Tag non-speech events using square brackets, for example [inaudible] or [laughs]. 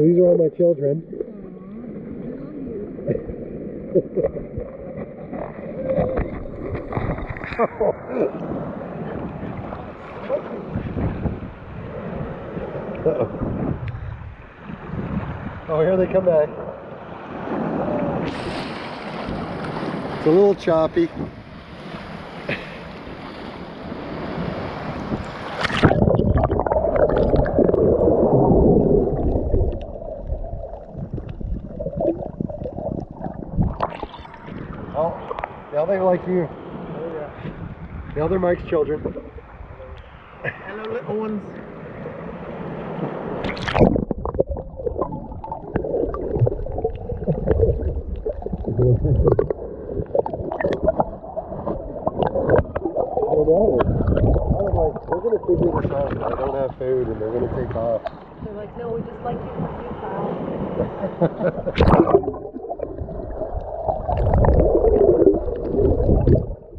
these are all my children. Uh-oh. [laughs] Oh, here they come back. It's a little choppy. Oh, now they like you. Oh yeah. Now they're Mike's children. Hello, little ones. I know. I was like, we're gonna figure this out. I don't have food, and they're gonna take off. They're like, no, we just like you for you, pal.